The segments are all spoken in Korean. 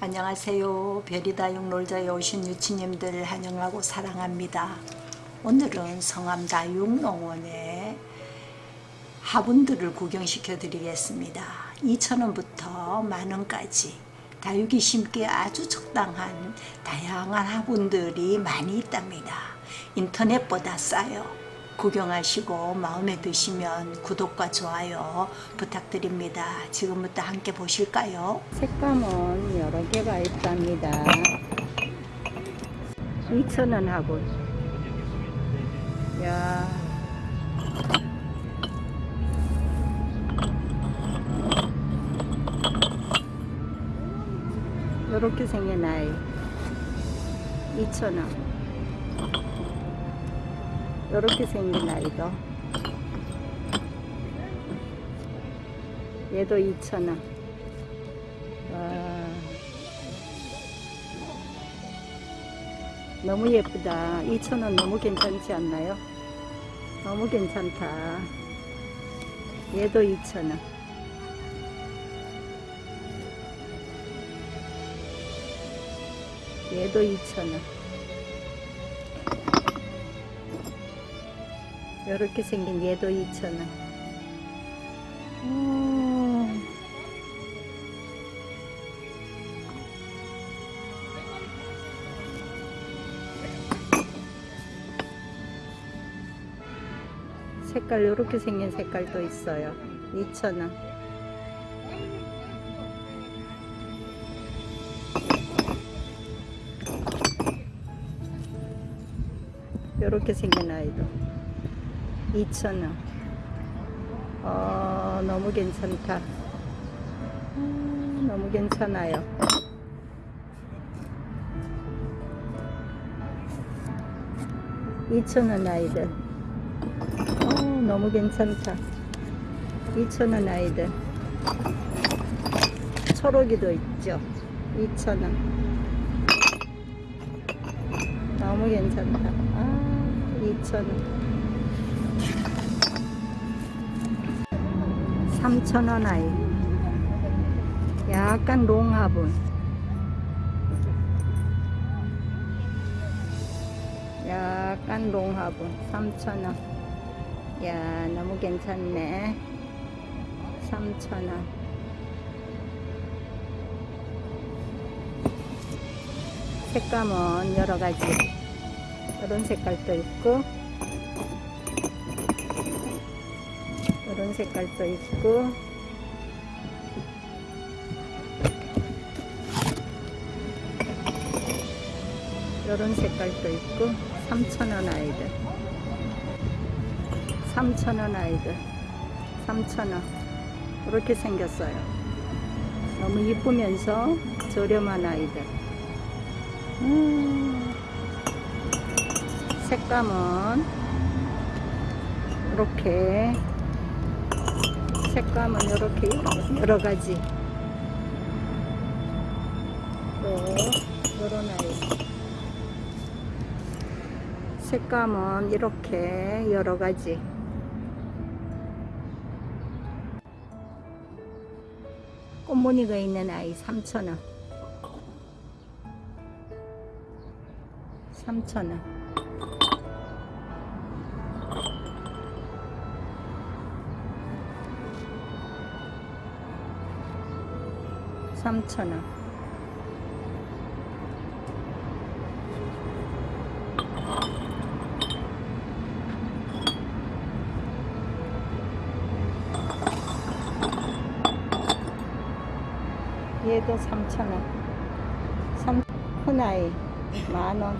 안녕하세요. 별이다육 놀자에 오신 유치님들 환영하고 사랑합니다. 오늘은 성암다육농원에 화분들을 구경시켜 드리겠습니다. 2,000원부터 만원까지 다육이 심기에 아주 적당한 다양한 화분들이 많이 있답니다. 인터넷보다 싸요. 구경하시고 마음에 드시면 구독과 좋아요 부탁드립니다. 지금부터 함께 보실까요? 색감은 여러 개가 있답니다. 2,000원 화분. 야. 이렇게 생긴 아이 2,000원 이렇게 생긴 아이도. 얘도 2,000원. 와. 너무 예쁘다. 2,000원 너무 괜찮지 않나요? 너무 괜찮다. 얘도 2,000원. 얘도 2,000원 이렇게 생긴 얘도 2,000원 음. 색깔 이렇게 생긴 색깔도 있어요. 2,000원 이렇게 생긴 아이도 2,000원. 어, 너무 괜찮다. 음, 너무 괜찮아요. 이천원 아이들. 어, 너무 괜찮다. 2천원 아이들. 초록이도 있죠. 2천원. 너무 괜찮다. 아 2천원 3,000원 아이. 약간 롱화분. 약간 롱화분. 3,000원. 야 너무 괜찮네. 3,000원. 색감은 여러가지. 이런 색깔도 있고 색깔도 있고. 이런 색깔도 있고 3,000원 아이들. 3,000원 아이들. 3,000원. 이렇게 생겼어요. 너무 이쁘면서 저렴한 아이들. 음, 색감은 이렇게 색감은 이렇게 여러 가지. 또 이런 아이 색감은 이렇게 여러 가지. 꽃무늬가 있는 아이 3,000원. 3,000원 삼천원. 얘도 삼천원. 삼 큰아이 만원.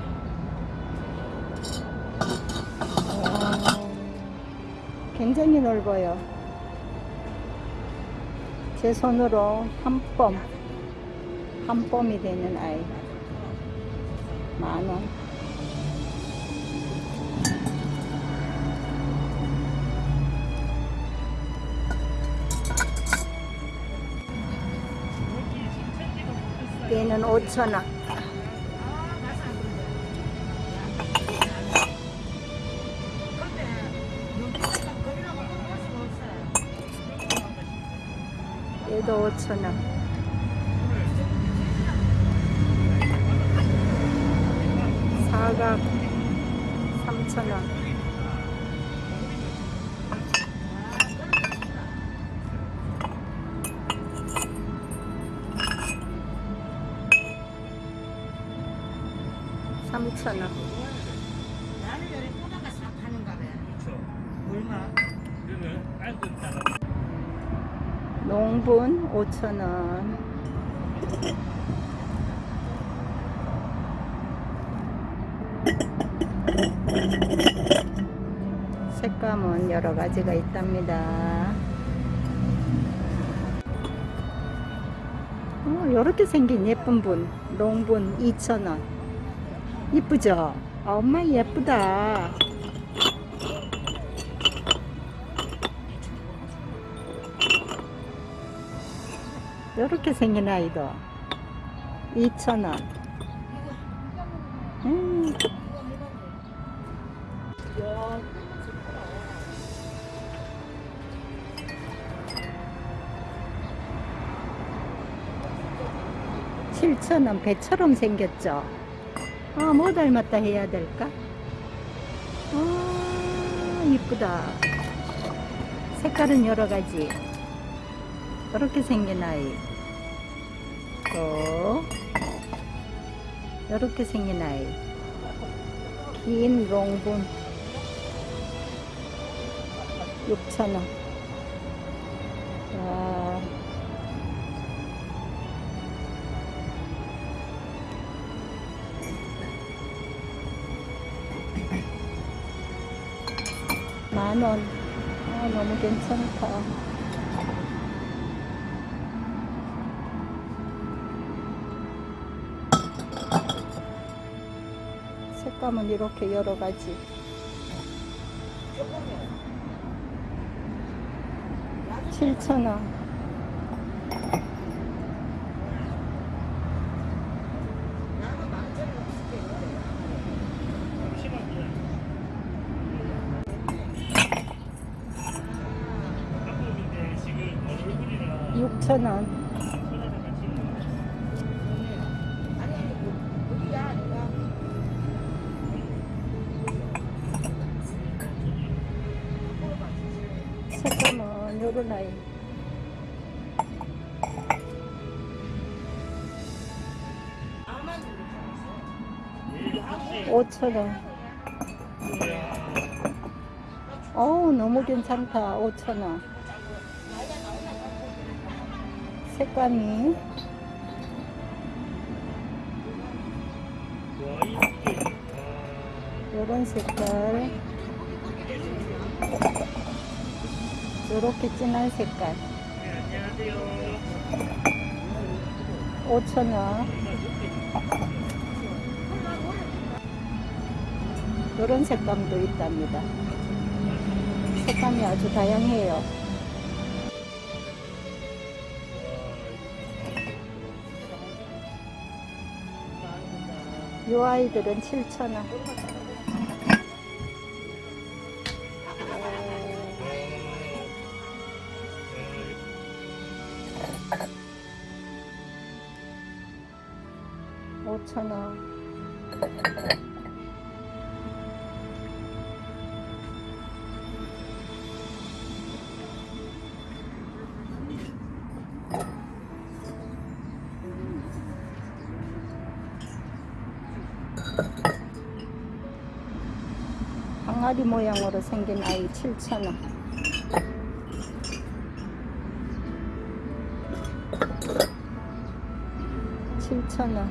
굉장히 넓어요. 제 손으로 한 뼘, 한 뼘이 되는 아이. 만원. 얘는 5천원. 얘도 5천원 100g 3,000원. 삼천원. 농분 오천원. 색감은 여러 가지가 있답니다. 어, 이렇게 생긴 예쁜 분, 농분 2,000원. 이쁘죠? 아, 엄마 예쁘다. 이렇게 생긴 아이도 2,000원. 칠천원 배처럼 생겼죠? 아, 뭐 닮았다 해야 될까? 아, 이쁘다. 색깔은 여러 가지. 이렇게 생긴 아이. 또, 이렇게 생긴 아이. 긴 롱분. 6,000원. 와. 만 원. 아, 너무 괜찮다. 색감은 이렇게 여러 가지. 칠천 원. 6,000원. 색감은 요런 아이. 오천원. 어우 너무 괜찮다. 오천원. 색감이 요런 색깔. 요렇게 진한 색깔. 네, 안녕하세요. 5천 원. 요런 색감도 있답니다. 색감이 아주 다양해요. 요 아이들은 7,000원. 항아리 모양으로 생긴 아이 7,000원. 칠천 원.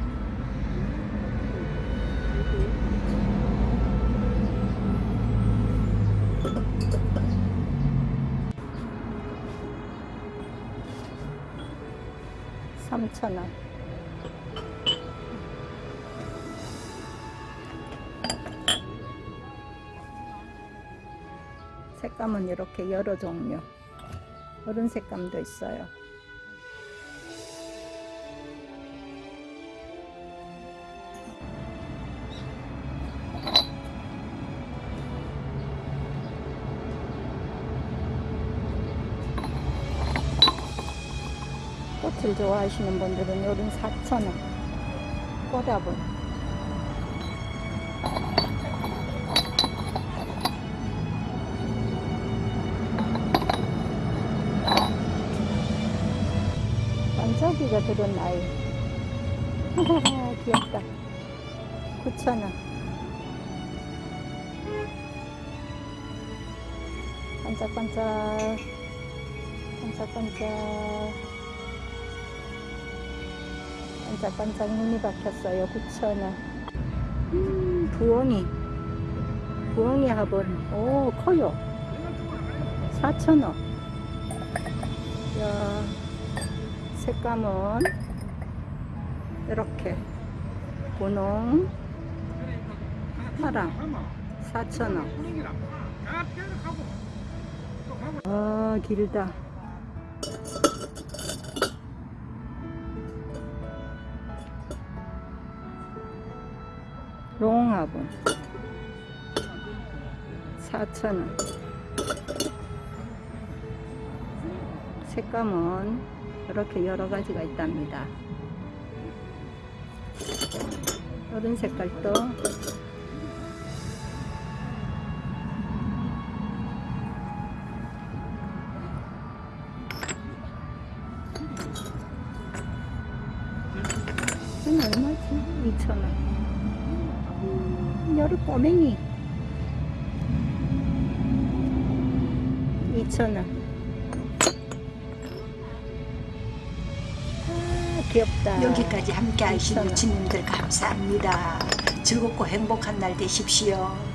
삼천 원. 색감은 이렇게 여러 종류. 이런 색감도 있어요. 꽃을 좋아하시는 분들은 요런 4,000원. 꽃다분. 반짝이가 들은 아이. 귀엽다. 9,000원. 반짝반짝. 반짝반짝. 반짝반짝 눈이 박혔어요. 9,000원. 음, 부엉이. 부엉이 화분. 오, 커요. 4,000원. 야, 색감은 이렇게. 분홍, 파랑, 4,000원. 아, 길다. 롱화분 4,000원 색감은 이렇게 여러 가지가 있답니다. 이런 색깔도 이건 얼마지? 2,000원. 여름 꼬맹이. 2,000원 귀엽다 여기까지 함께 하신. 유치님들 감사합니다. 즐겁고 행복한 날 되십시오.